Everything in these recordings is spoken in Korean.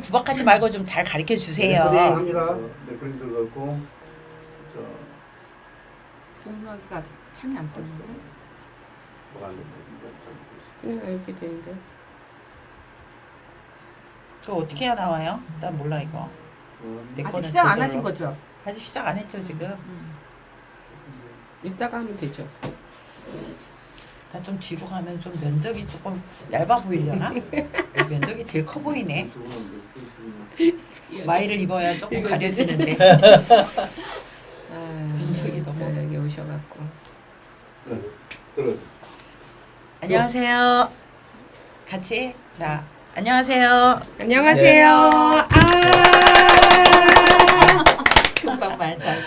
구박하지 말고 좀 잘 가르쳐 주세요. 합니다. 맥그린 들어갔고 자 공유하기가 아직 창이 안 뜨는데. 뭐가 안 됐어. 그냥 알게 되는데. 그거 어떻게 해야 나와요? 난 몰라 이거. 어, 내 아직 시작 안. 하신 거죠? 아직 시작 안 했죠 지금. 음. 이따가 하면 되죠. 나 좀 뒤로 가면 좀 면적이 조금 얇아 보이려나? 면적이 제일 커 보이네. 마이를 입어야 조금 가려지는데. 아, 면적이 너무- 네, 여기 오셔갖고. 들어. 안녕하세요. 같이 자 안녕하세요. 안녕하세요. 아. 금방 말잘.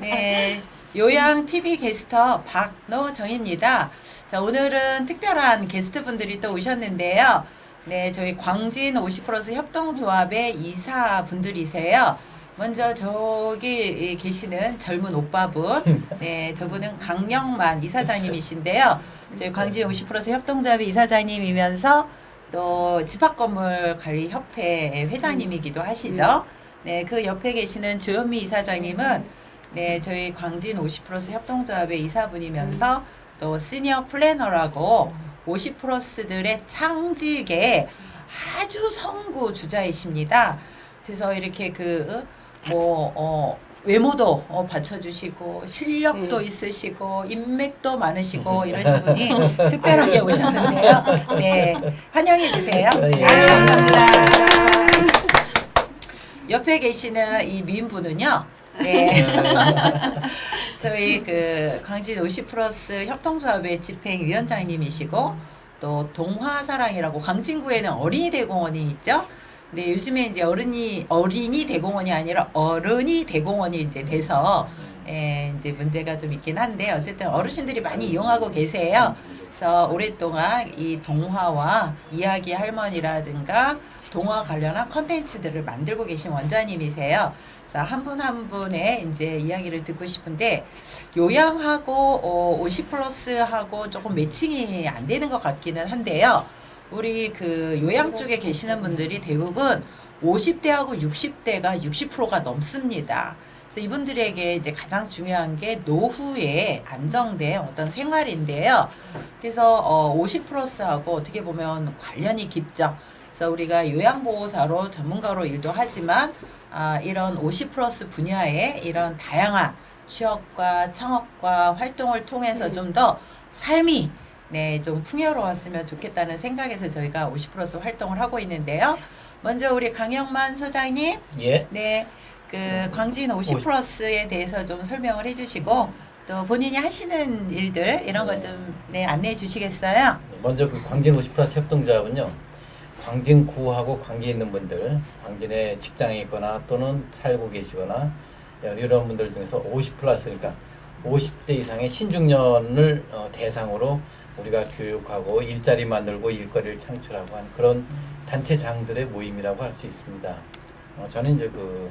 네. 요양 TV 게스터 박노정입니다. 자, 오늘은 특별한 게스트 분들이 또 오셨는데요. 네, 저희 광진 50플러스 협동조합의 이사 분들이세요. 먼저 저기 계시는 젊은 오빠분, 네, 저분은 강영만 이사장님이신데요. 저희 광진 50플러스 협동조합의 이사장님이면서 또 집합건물관리협회 회장님이기도 하시죠. 네, 그 옆에 계시는 조현미 이사장님은 네, 저희 광진 50플러스 협동조합의 이사분이면서 또 시니어 플래너라고 50플러스들의 창직에 아주 성구 주자이십니다. 그래서 이렇게 그 뭐 어, 외모도 어, 받쳐주시고 실력도 음. 있으시고 인맥도 많으시고 이러신 분이 특별하게 오셨는데요. 네, 환영해 주세요. 네, 감사합니다. 옆에 계시는 이 미인분은요. 네. 저희 그 광진 50 플러스 협동조합의 집행위원장님이시고 또 동화사랑이라고 광진구에는 어린이 대공원이 있죠. 근데 요즘에 이제 어른이 어린이 대공원이 아니라 어른이 대공원이 이제 돼서 예, 이제 문제가 좀 있긴 한데 어쨌든 어르신들이 많이 이용하고 계세요. 그래서 오랫동안 이 동화와 이야기 할머니라든가 동화 관련한 컨텐츠들을 만들고 계신 원장님이세요. 그래서 한분 한 분의 이제 이야기를 듣고 싶은데 요양하고 어, 50 플러스하고 조금 매칭이 안 되는 것 같기는 한데요. 우리 그 요양 쪽에 계시는 분들이 대부분 50대하고 60대가 60%가 넘습니다. 그래서 이분들에게 이제 가장 중요한 게 노후에 안정된 어떤 생활인데요. 그래서 어, 50 플러스하고 어떻게 보면 관련이 깊죠. 그래서 우리가 요양보호사로 전문가로 일도 하지만 아, 이런 50 플러스 분야의 이런 다양한 취업과 창업과 활동을 통해서 좀더 삶이 네, 좀 풍요로웠으면 좋겠다는 생각에서 저희가 50 플러스 활동을 하고 있는데요. 먼저 우리 강영만 소장님, 예. 네, 그 광진 50 50. 플러스에 대해서 좀 설명을 해 주시고 또 본인이 하시는 일들 이런 거 좀 네, 안내해 주시겠어요? 먼저 그 광진 50 플러스 협동조합은요. 광진구하고 관계 있는 분들, 광진에 직장에 있거나 또는 살고 계시거나 이런 분들 중에서 50 플러스 그러니까 50대 이상의 신중년을 어, 대상으로 우리가 교육하고 일자리 만들고 일거리를 창출하고 한 그런 단체장들의 모임이라고 할 수 있습니다. 어, 저는 이제 그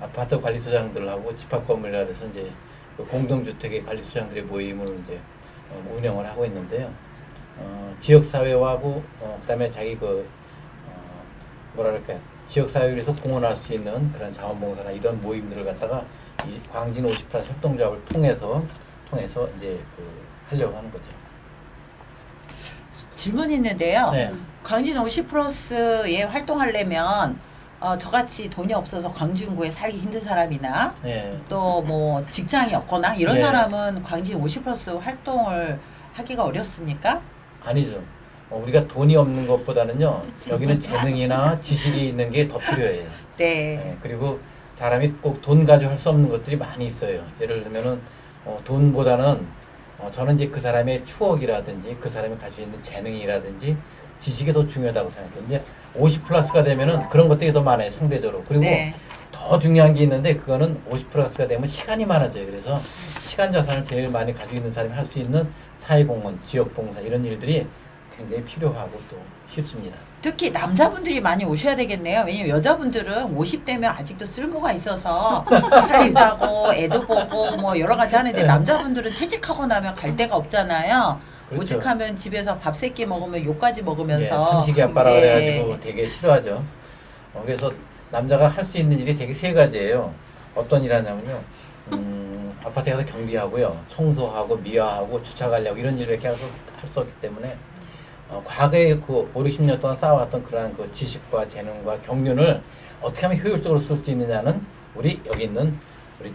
아파트 관리소장들하고 집합건물이라 해서 이제 그 공동주택의 관리소장들의 모임을 이제 어, 운영을 하고 있는데요. 어, 지역사회하고 어, 그다음에 자기 그 어, 지역사회를 위해서 공헌할 수 있는 그런 자원봉사나 이런 모임들을 갖다가 이 광진 50플러스 협동조합을 통해서 통해서 이제 그 하려고 하는 거죠. 질문 있는데요. 네. 광진 50 플러스에 활동하려면 어, 저같이 돈이 없어서 광진구에 살기 힘든 사람이나 네. 또뭐 직장이 없거나 이런 네. 사람은 광진 50 플러스 활동을 하기가 어렵습니까? 아니죠. 어, 우리가 돈이 없는 것보다는요. 여기는 재능이나 지식이 있는 게 더 필요해요. 네. 네, 그리고 사람이 꼭 돈 가지고 할 수 없는 것들이 많이 있어요. 예를 들면은 어, 돈보다는 어, 저는 이제 그 사람의 추억이라든지 그 사람이 가지고 있는 재능이라든지 지식이 더 중요하다고 생각해요. 이제 50 플러스가 되면은 그런 것들이 더 많아요, 상대적으로. 그리고 네. 더 중요한 게 있는데 그거는 50 플러스가 되면 시간이 많아져요. 그래서 시간 자산을 제일 많이 가지고 있는 사람이 할 수 있는 사회공헌, 지역봉사 이런 일들이 굉장히 필요하고 또 쉽습니다. 특히 남자분들이 많이 오셔야 되겠네요. 왜냐면 여자분들은 50대면 아직도 쓸모가 있어서 살림도 하고 애도 보고 뭐 여러 가지 하는데 남자분들은 퇴직하고 나면 갈 데가 없잖아요. 그렇죠. 오직하면 집에서 밥 세 끼 먹으면 욕까지 먹으면서 예, 삼식이 아빠라 네. 그래가지고 되게 싫어하죠. 어, 그래서 남자가 할 수 있는 일이 되게 세 가지예요. 어떤 일 하냐면요. 음, 아파트에 가서 경비하고요. 청소하고 미화하고 주차 관리하고 이런 일밖에 할 수 없기 때문에 어, 과거에 그 5, 60년 동안 쌓아왔던 그러한 그 지식과 재능과 경륜을 어떻게 하면 효율적으로 쓸 수 있느냐는 우리 여기 있는 우리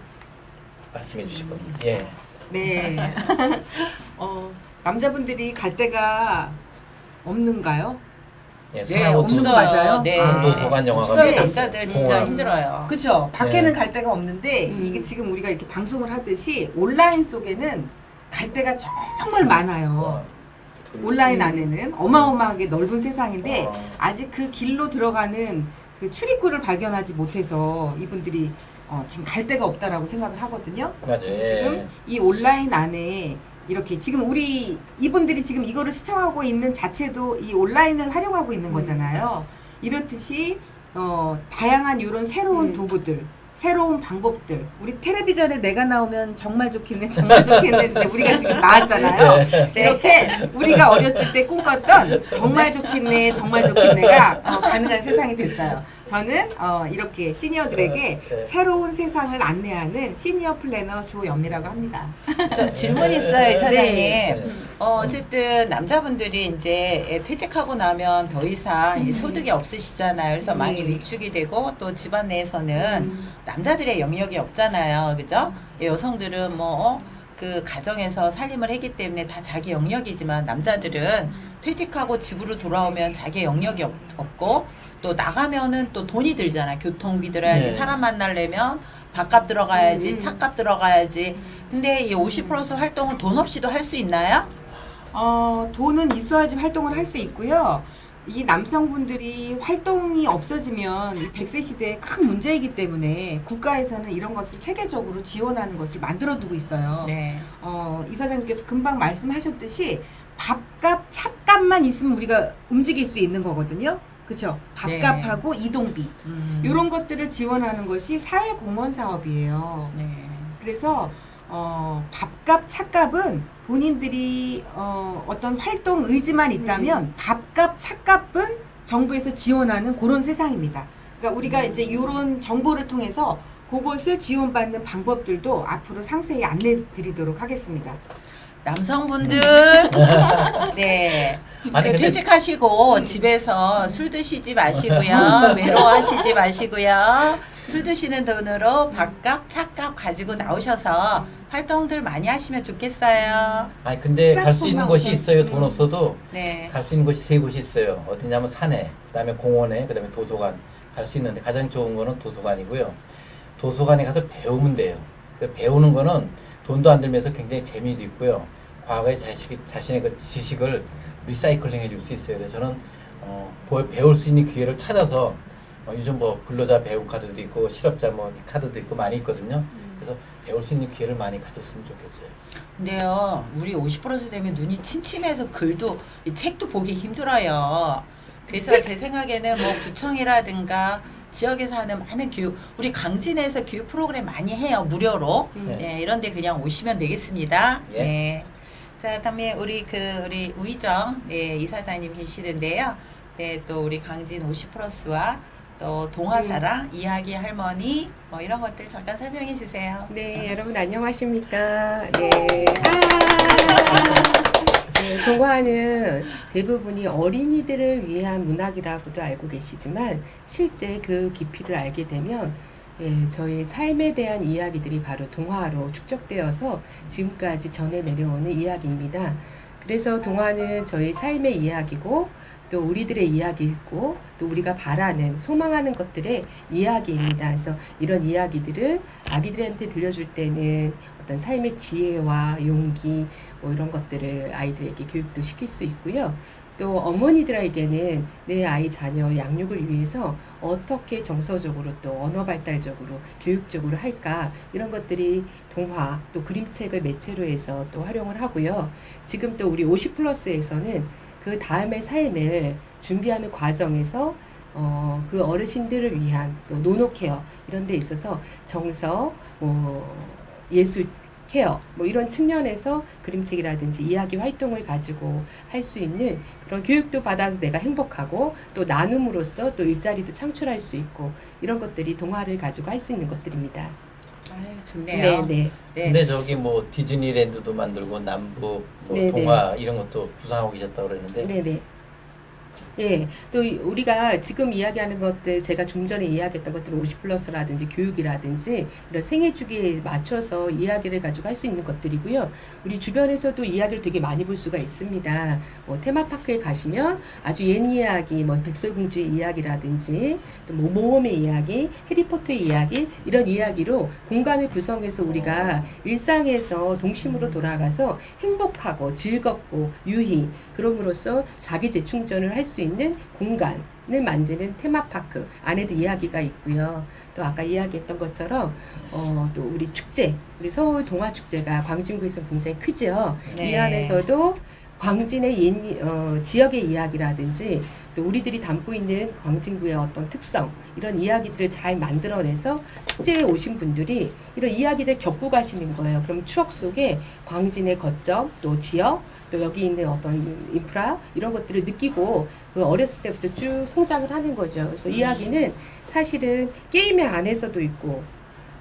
말씀해 주실 겁니다. 예. 네. 어, 남자분들이 갈 데가 없는가요? 예, 네, 없는 거. 맞아요? 네. 상도 소관 영화가 없어요. 네. 남자들 진짜. 힘들어요. 그쵸. 밖에는 네. 갈 데가 없는데 음. 이게 지금 우리가 이렇게 방송을 하듯이 온라인 속에는 갈 데가 정말 많아요. 온라인 음. 안에는 어마어마하게 넓은 세상인데 어. 아직 그 길로 들어가는 그 출입구를 발견하지 못해서 이분들이 어, 지금 갈 데가 없다라고 생각을 하거든요. 맞아요. 예. 지금 이 온라인 안에 이렇게 지금 우리 이분들이 지금 이거를 시청하고 있는 자체도 이 온라인을 활용하고 있는 음. 거잖아요. 이렇듯이 어, 다양한 이런 새로운 음. 도구들, 새로운 방법들. 우리 텔레비전에 내가 나오면 정말 좋겠네, 정말 좋겠네. 우리가 지금 나왔잖아요. 네. 이렇게 우리가 어렸을 때 꿈꿨던 정말 좋겠네, 정말 좋겠네가 어, 가능한 세상이 됐어요. 저는 어, 이렇게 시니어들에게 네. 새로운 세상을 안내하는 시니어 플래너 조연미라고 합니다. 저 질문 있어요, 이사장님. 네. 어, 어쨌든 남자분들이 이제 퇴직하고 나면 더 이상 이 소득이 없으시잖아요. 그래서 음. 많이 위축이 되고 또 집안 내에서는 음. 남자들의 영역이 없잖아요. 그죠? 여성들은 뭐, 어, 그 가정에서 살림을 했기 때문에 다 자기 영역이지만 남자들은 퇴직하고 집으로 돌아오면 자기 영역이 없, 없고 또 나가면은 또 돈이 들잖아. 교통비 들어야지. 네. 사람 만나려면 밥값 들어가야지. 음. 차값 들어가야지. 근데 이50 플러스 활동은 돈 없이도 할 수 있나요? 어, 돈은 있어야지 활동을 할 수 있고요. 이 남성분들이 활동이 없어지면 이 100세 시대에 큰 문제이기 때문에 국가에서는 이런 것을 체계적으로 지원하는 것을 만들어 두고 있어요. 네. 어, 이사장님께서 금방 말씀하셨듯이 밥값, 찹값만 있으면 우리가 움직일 수 있는 거거든요. 그쵸? 밥값하고 이동비. 음. 이런 것들을 지원하는 것이 사회공헌 사업이에요. 네. 그래서 어, 밥값, 차값은 본인들이 어, 어떤 활동 의지만 있다면 밥값, 차값은 정부에서 지원하는 그런 세상입니다. 그러니까 우리가 이제 이런 정보를 통해서 그것을 지원받는 방법들도 앞으로 상세히 안내 드리도록 하겠습니다. 남성분들. 네. 아니, 그 근데- 퇴직하시고 집에서 술 드시지 마시고요. 외로워하시지 마시고요 술 드시는 돈으로 밥값 차값 가지고 나오셔서 활동들 많이 하시면 좋겠어요 아니 근데 갈 수 있는 곳이 있어요. 없어요. 돈 없어도 네 갈 수 있는 곳이 세 곳이 있어요. 어디냐면 산에, 그다음에 공원에, 그다음에 도서관 갈 수 있는데 가장 좋은 거는 도서관이고요. 도서관에 가서 배우면 돼요. 그 배우는 거는 돈도 안 들면서 굉장히 재미도 있고요. 과거의 자식, 자신의 그 지식을 리사이클링 해줄 수 있어요. 그래서 저는 어, 보- 배울 수 있는 기회를 찾아서 어, 요즘 뭐 근로자 배움 카드도 있고 실업자 뭐 카드도 있고 많이 있거든요. 그래서 배울 수 있는 기회를 많이 가졌으면 좋겠어요. 근데요 우리 50% 되면 눈이 침침해서 글도 이 책도 보기 힘들어요 그래서 제 생각에는 뭐 구청이라든가 지역에서 하는 많은 교육 우리 강진에서 교육 프로그램 많이 해요 무료로 음. 네, 이런데 그냥 오시면 되겠습니다. 예. 네. 자, 다음에 우리 그 우리 우희정 네, 이사장님 계시는데요. 네, 또 우리 강진 50 플러스와 또 동화사랑 이야기 할머니 뭐 이런 것들 잠깐 설명해 주세요. 네, 여러분 안녕하십니까? 네. 아! 네, 동화는 대부분이 어린이들을 위한 문학이라고도 알고 계시지만 실제 그 깊이를 알게 되면 예, 저희 삶에 대한 이야기들이 바로 동화로 축적되어서 지금까지 전해 내려오는 이야기입니다. 그래서 동화는 저희 삶의 이야기고 또 우리들의 이야기고 또 우리가 바라는 소망하는 것들의 이야기입니다. 그래서 이런 이야기들을 아기들한테 들려줄 때는 어떤 삶의 지혜와 용기 뭐 이런 것들을 아이들에게 교육도 시킬 수 있고요. 또 어머니들에게는 내 아이 자녀 양육을 위해서 어떻게 정서적으로 또 언어 발달적으로 교육적으로 할까 이런 것들이 동화 또 그림책을 매체로 해서 또 활용을 하고요. 지금 또 우리 50 플러스에서는 그 다음의 삶을 준비하는 과정에서 어, 그 어르신들을 위한 또 노노care 이런 데 있어서 정서, 뭐 예술 care 뭐 이런 측면에서 그림책이라든지 이야기 활동을 가지고 할 수 있는 그런 교육도 받아서 내가 행복하고 또 나눔으로써 또 일자리도 창출할 수 있고 이런 것들이 동화를 가지고 할 수 있는 것들입니다. 아유, 좋네요. 네, 네. 네. 근데 저기 뭐 디즈니랜드도 만들고 남북 뭐 네, 동화 이런 것도 구상하고 계셨다고 그랬는데 네, 네. 예, 또 이- 우리가 지금 이야기하는 것들, 제가 좀 전에 이야기했던 것들은 50 플러스라든지 교육이라든지 이런 생애 주기에 맞춰서 이야기를 가지고 할 수 있는 것들이고요. 우리 주변에서도 이야기를 되게 많이 볼 수가 있습니다. 뭐 테마파크에 가시면 아주 옛 이야기, 뭐 백설공주의 이야기라든지 또뭐 모험의 이야기, 해리포터의 이야기 이런 이야기로 공간을 구성해서 우리가 일상에서 동심으로 돌아가서 행복하고 즐겁고 유희 그럼으로써 자기 재충전을 할 수 있는 공간을 만드는 테마파크 안에도 이야기가 있고요. 또 아까 이야기했던 것처럼 어, 또 우리 축제, 우리 서울 동화 축제가 광진구에서 굉장히 크죠. 네. 이 안에서도 광진의 옛, 어, 지역의 이야기라든지 또 우리들이 담고 있는 광진구의 어떤 특성 이런 이야기들을 잘 만들어내서 축제에 오신 분들이 이런 이야기들 겪고 가시는 거예요. 그럼 추억 속에 광진의 거점 또 지역 또 여기 있는 어떤 인프라 이런 것들을 느끼고 그 어렸을 때부터 쭉 성장을 하는 거죠. 그래서 이야기는 사실은 게임의 안에서도 있고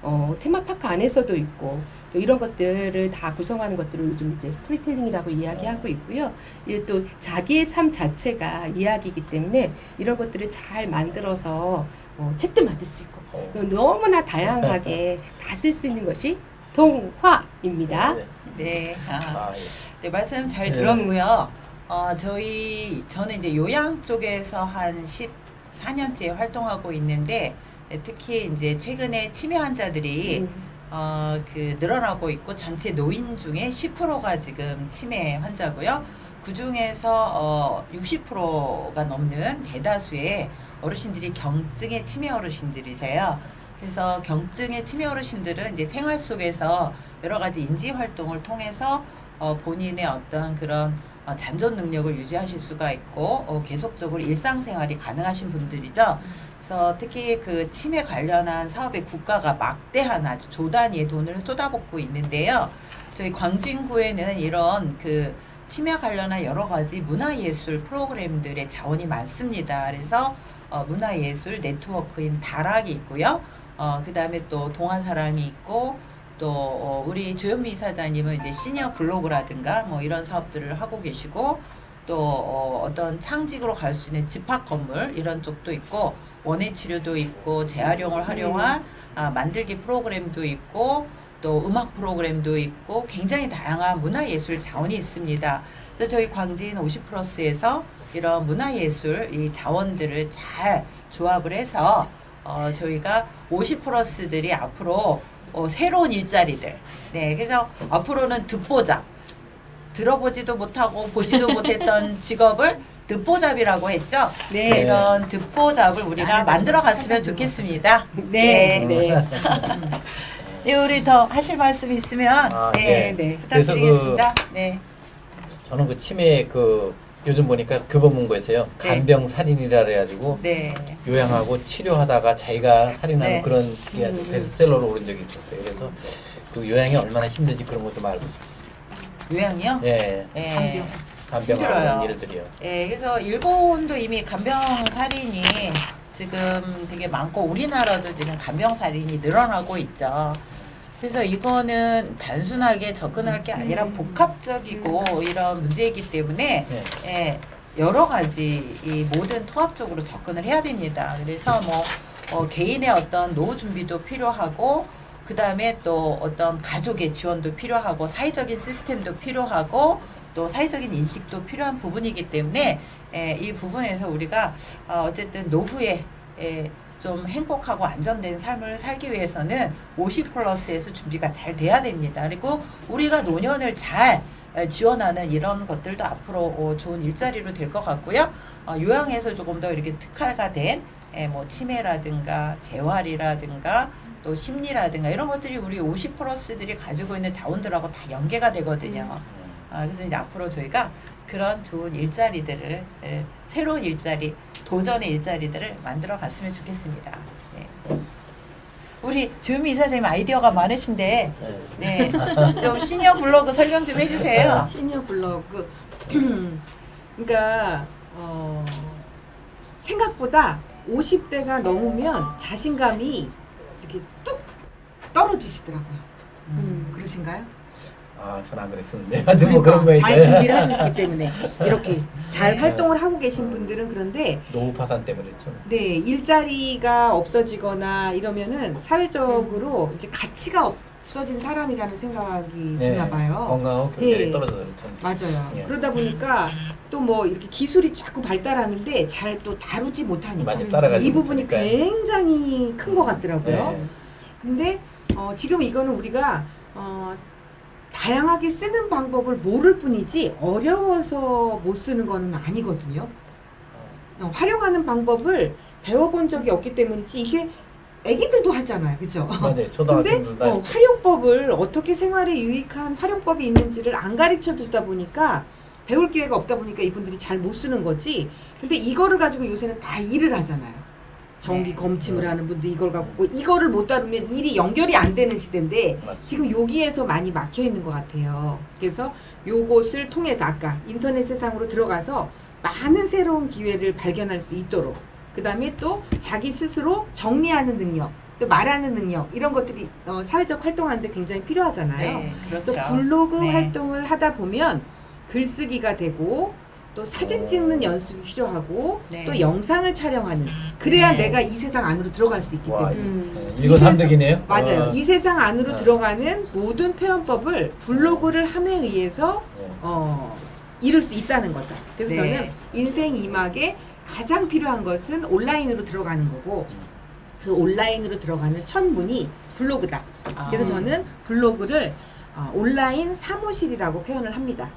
어, 테마파크 안에서도 있고 또 이런 것들을 다 구성하는 것들을 요즘 이제 스토리텔링이라고 이야기하고 있고요. 이게 또 자기의 삶 자체가 이야기이기 때문에 이런 것들을 잘 만들어서 어, 책도 만들 수 있고 어, 너무나 다양하게 다 쓸 수 있는 것이 동화입니다. 네. 네. 아. 아, 예. 네, 말씀 잘 네. 들었고요. 어, 저희 저는 이제 요양 쪽에서 한 14년째 활동하고 있는데 네, 특히 이제 최근에 치매 환자들이 음, 어, 그 늘어나고 있고 전체 노인 중에 10%가 지금 치매 환자고요. 그 중에서 어, 60%가 넘는 대다수의 어르신들이 경증의 치매 어르신들이세요. 그래서 경증의 치매 어르신들은 이제 생활 속에서 여러 가지 인지 활동을 통해서 어, 본인의 어떤 그런 어, 잔존 능력을 유지하실 수가 있고 어, 계속적으로 일상생활이 가능하신 분들이죠. 그래서 특히 그 치매 관련한 사업에 국가가 막대한 아주 조단위의 돈을 쏟아붓고 있는데요. 저희 광진구에는 이런 그 치매 관련한 여러 가지 문화예술 프로그램들의 자원이 많습니다. 그래서 어, 문화예술 네트워크인 다락이 있고요. 어, 그 다음에 또 동안사랑이 있고 또 어, 우리 조현미 이사장님은 이제 시니어 블로그라든가 뭐 이런 사업들을 하고 계시고 또 어, 어떤 창직으로 갈 수 있는 집합 건물 이런 쪽도 있고 원예 치료도 있고 재활용을 활용한 아, 만들기 프로그램도 있고 또 음악 프로그램도 있고 굉장히 다양한 문화예술 자원이 있습니다. 그래서 저희 광진 50 플러스에서 이런 문화예술 이 자원들을 잘 조합을 해서 어, 저희가 50 플러스들이 앞으로 어, 새로운 일자리들 네 그래서 앞으로는 듣보잡 들어보지도 못하고 보지도 못했던 직업을 듣보잡이라고 했죠. 네. 이런 듣보잡을 우리가 만들어 갔으면 좋겠습니다. 네, 네. 네, 네, 우리 더 하실 말씀 있으면 아, 네, 네, 네. 부탁드리겠습니다. 네. 저는 그 치매 그 요즘 보니까 교보문고에서요 네. 간병 살인이라 그래가지고 네. 요양하고 치료하다가 자기가 살인하는 네. 그런 게 아주 음. 베스트셀러로 오른 적이 있었어요. 그래서 그 요양이 얼마나 힘든지 그런 거좀 알고 싶어요. 요양이요? 예, 네. 간병하는 힘들어요. 일들이요. 예, 그래서 일본도 이미 간병 살인이 지금 되게 많고 우리나라도 지금 간병 살인이 늘어나고 있죠. 그래서 이거는 단순하게 접근할 게 아니라 음. 복합적이고 이런 문제이기 때문에 네. 예, 여러 가지 이 모든 통합적으로 접근을 해야 됩니다. 그래서 뭐 어, 개인의 어떤 노후 준비도 필요하고 그 다음에 또 어떤 가족의 지원도 필요하고 사회적인 시스템도 필요하고 또 사회적인 인식도 필요한 부분이기 때문에 에, 이 부분에서 우리가 어, 어쨌든 노후에 에, 좀 행복하고 안전된 삶을 살기 위해서는 50 플러스에서 준비가 잘 돼야 됩니다. 그리고 우리가 노년을 잘 에, 지원하는 이런 것들도 앞으로 어, 좋은 일자리로 될 것 같고요. 어, 요양에서 조금 더 이렇게 특화가 된 에, 뭐 치매라든가 재활이라든가 또 심리라든가 이런 것들이 우리 50 플러스들이 가지고 있는 자원들하고 다 연계가 되거든요. 아, 그래서 이제 앞으로 저희가 그런 좋은 일자리들을 에, 새로운 일자리, 도전의 일자리들을 만들어 갔으면 좋겠습니다. 네. 우리 조유미 이사장님 아이디어가 많으신데 네. 네. 좀 시니어 블로그 설명 좀 해주세요. 시니어 블로그. 그러니까 어, 생각보다 50대가 넘으면 자신감이 이렇게 뚝 떨어지시더라고요. 음. 그러신가요? 아, 전 안 그랬었는데. 아주 뭐 그런 거에 그러니까 잘 준비를 하셨기 때문에 이렇게 잘 네. 활동을 하고 계신 분들은 그런데 노후 파산 때문에 그랬죠. 네 일자리가 없어지거나 이러면은 사회적으로 이제 가치가 없어진 사람이라는 생각이 드나 봐요. 네. 건강하고 경제력이 네. 떨어져서 그렇죠. 맞아요. 예. 그러다 보니까 또 뭐 이렇게 기술이 자꾸 발달하는데 잘 또 다루지 못하니까 많이 따라가지 이 부분이 못하니까. 굉장히 큰 것 같더라고요. 네. 근데 어, 지금 이거는 우리가 어, 다양하게 쓰는 방법을 모를 뿐이지 어려워서 못 쓰는 거는 아니거든요. 어, 활용하는 방법을 배워본 적이 없기 때문이지 이게 애기들도 하잖아요, 그죠? 근데 초등학생들 다 어, 활용법을 어떻게 생활에 유익한 활용법이 있는지를 안 가르쳐 주다 보니까 배울 기회가 없다 보니까 이분들이 잘 못 쓰는 거지. 근데 이거를 가지고 요새는 다 일을 하잖아요. 전기 네. 검침을 네. 하는 분도 이걸 갖고 이거를 못 다루면 일이 연결이 안 되는 시대인데 맞습니다. 지금 여기에서 많이 막혀 있는 것 같아요. 그래서 요것을 통해서 아까 인터넷 세상으로 들어가서 많은 새로운 기회를 발견할 수 있도록 그 다음에 또 자기 스스로 정리하는 능력, 또 말하는 능력 이런 것들이 어, 사회적 활동하는데 굉장히 필요하잖아요. 네, 그렇죠. 그래서 블로그 네. 활동을 하다 보면 글쓰기가 되고 또 사진 오. 찍는 연습이 필요하고 네. 또 영상을 촬영하는 그래야 네. 내가 이 세상 안으로 들어갈 수 있기 와, 때문에 음. 이거 삼득이네요. 맞아요. 어, 이 세상 안으로 어. 들어가는 모든 표현법을 블로그를 함에 의해서 네. 어, 이룰 수 있다는 거죠. 그래서 네. 저는 인생 이막에 가장 필요한 것은 온라인으로 들어가는 거고 음. 그 온라인으로 들어가는 첫 문이 블로그다. 아. 그래서 저는 블로그를 어, 온라인 사무실이라고 표현을 합니다.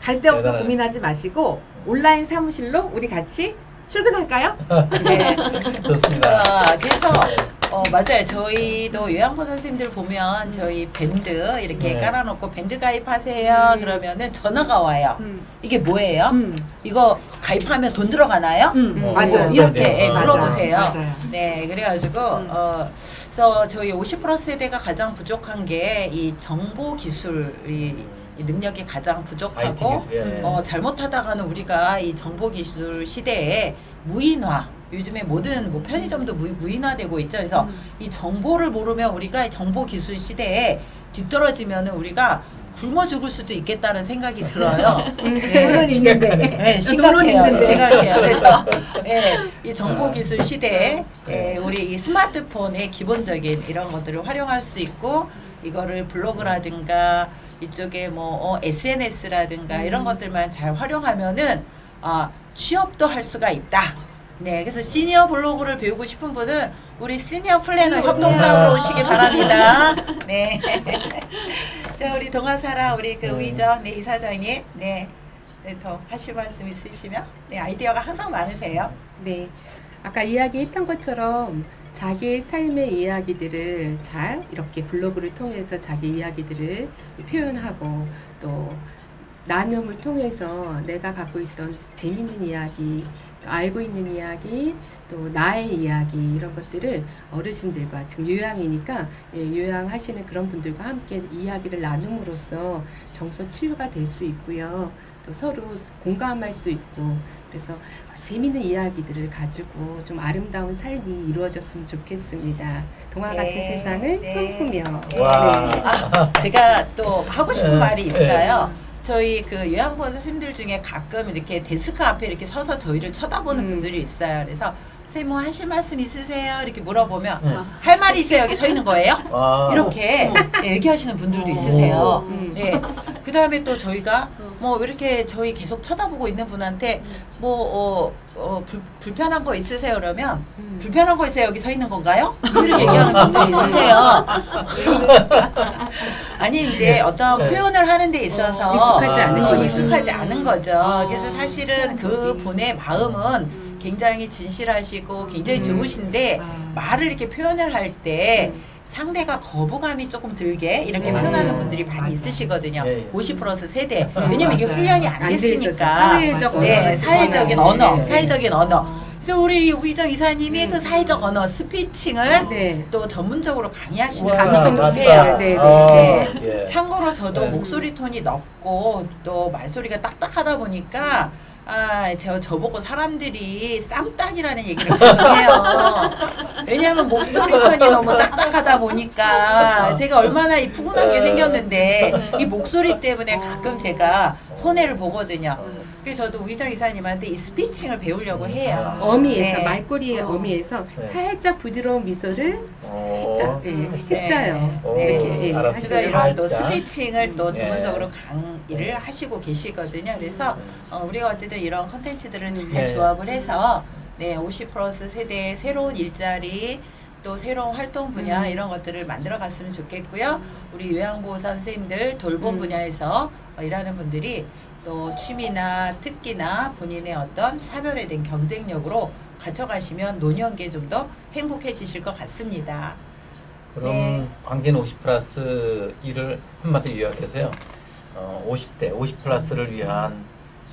음, 아. 갈데 없어 대단하네. 고민하지 마시고 온라인 사무실로 우리 같이 출근할까요? 네. 좋습니다. 아, 그래서 네. 어 맞아요. 저희도 요양보 선생님들 보면 저희 밴드 이렇게 네. 깔아놓고 밴드 가입하세요. 음. 그러면은 전화가 와요. 음. 이게 뭐예요? 음. 이거 가입하면 돈 들어가나요? 음. 어, 맞아요. 이렇게 네, 예. 물어보세요. 맞아요. 네, 그래가지고 음. 어, 그래서 저희 50 플러스 세대가 가장 부족한 게 이 정보 기술이 이 능력이 가장 부족하고 기술. 예. 어, 잘못하다가는 우리가 이 정보 기술 시대에 무인화 요즘에 모든 뭐 편의점도 무, 무인화되고 있죠. 그래서 음. 이 정보를 모르면 우리가 이 정보 기술 시대에 뒤떨어지면은 우리가 굶어 죽을 수도 있겠다는 생각이 들어요. 돈은 네. 있는데 네, 심각해요. 있는데 심각해요. 그래서 예, 이 정보 기술 시대에 예, 우리 이 스마트폰의 기본적인 이런 것들을 활용할 수 있고 이거를 블로그라든가 이쪽에 뭐 어, SNS라든가 이런 것들만 잘 활용하면은 아, 취업도 할 수가 있다. 네, 그래서 시니어 블로그를 배우고 싶은 분은 우리 시니어 플래너 협동조합으로 오시기 바랍니다. 네. 자, 우리 동아사랑 우리 그 네. 의전 네 이사장님, 네, 네, 더 하실 말씀 있으시면, 네, 아이디어가 항상 많으세요. 네. 아까 이야기했던 것처럼 자기의 삶의 이야기들을 잘 이렇게 블로그를 통해서 자기 이야기들을 표현하고 또 나눔을 통해서 내가 갖고 있던 재밌는 이야기, 또 알고 있는 이야기, 또 나의 이야기 이런 것들을 어르신들과 지금 요양이니까 예, 요양하시는 그런 분들과 함께 이야기를 나눔으로써 정서 치유가 될 수 있고요. 또 서로 공감할 수 있고 그래서 재밌는 이야기들을 가지고 좀 아름다운 삶이 이루어졌으면 좋겠습니다. 동화 같은 네, 세상을 네. 꿈꾸며. 와. 네. 아, 제가 또 하고 싶은 네, 말이 네. 있어요. 저희 그 요양보 선생님들 중에 가끔 이렇게 데스크 앞에 이렇게 서서 저희를 쳐다보는 음. 분들이 있어요. 그래서 선생님 뭐 하실 말씀 있으세요? 이렇게 물어보면 네. 할 말이 있어요. 여기 서 있는 거예요? 아. 이렇게 얘기하시는 분들도 있으세요. 음. 네. 그 다음에 또 저희가 뭐 이렇게 저희 계속 쳐다보고 있는 분한테 뭐, 어, 어, 불, 불편한 거 있으세요? 그러면 음. 불편한 거 있어요? 여기 서 있는 건가요? 이렇게 얘기하는 분들이 있으세요. 아니, 이제 어떤 네. 표현을 하는 데 있어서 익숙하지 아. 않으신 어. 익숙하지 않은 거죠. 어. 그래서 사실은 그 분의 마음은 굉장히 진실하시고 굉장히 음. 좋으신데 아. 말을 이렇게 표현을 할때 음. 상대가 거부감이 조금 들게 이렇게 음. 표현하는 맞아요. 분들이 많이 맞아요. 있으시거든요. 예, 예. 50 플러스 세대. 음, 왜냐면 이게. 훈련이 안 됐으니까. 사회적. 네, 사회적인 쓰거나. 언어, 네. 사회적인 언어. 그래서 우리 우희정 이사님이 음. 그 사회적 언어 스피칭을 네. 또 전문적으로 강의하시는 감성. 분이세요. 네, 네, 아, 네. 예. 참고로 저도 네. 목소리 톤이 높고 또 말소리가 딱딱하다 보니까 아, 저 저보고 사람들이 쌈딱이라는 얘기를 해요. 왜냐하면 목소리 톤이 너무 딱딱하다 보니까 제가 얼마나 이 푸근하게 생겼는데 이 목소리 때문에 가끔 제가 손해를 보거든요. 그래서 저도 우희정 이사님한테 이 스피칭을 배우려고 해요. 어미에서 네. 말꼬리의 어. 어미에서 네. 살짝 부드러운 미소를 어, 살짝 예, 했어요. 어, 네. 이렇게 예. 그래서 이런 또. 스피칭을 또 네. 전문적으로 강의를 하시고 계시거든요. 그래서 어, 우리가 어쨌든 이런 컨텐츠들을 잘 네. 조합을 해서 네, 50 플러스 세대의 새로운 일자리 또 새로운 활동 분야 음. 이런 것들을 만들어 갔으면 좋겠고요. 우리 요양보호사 선생님들 돌봄 음. 분야에서 어, 일하는 분들이 또 취미나 특기나 본인의 어떤 차별에 대한 경쟁력으로 갖춰가시면 노년기에 좀 더 행복해지실 것 같습니다. 그럼 네. 광진 50 플러스 일을 한마디로 요약해서요. 어, 50대 50 플러스를 위한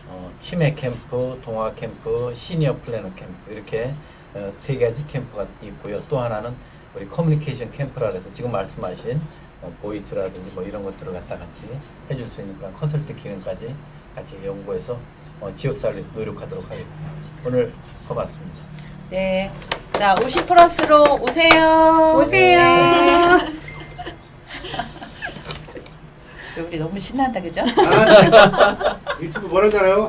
어, 치매 캠프, 동화 캠프, 시니어 플래너 캠프 이렇게 어, 세 가지 캠프가 있고요. 또 하나는 우리 커뮤니케이션 캠프라 해서 지금 말씀하신 어, 보이스라든지 뭐 이런 것들을 갖다 같이 해줄 수 있는 그런 컨설팅 기능까지 같이 연구해서 어, 지역사회에서 노력하도록 하겠습니다. 오늘 고맙습니다. 네. 자, 50 플러스로 오세요. 오세요. 네. 우리 너무 신난다, 그죠? 아, 유튜브 뭐라고 알아요?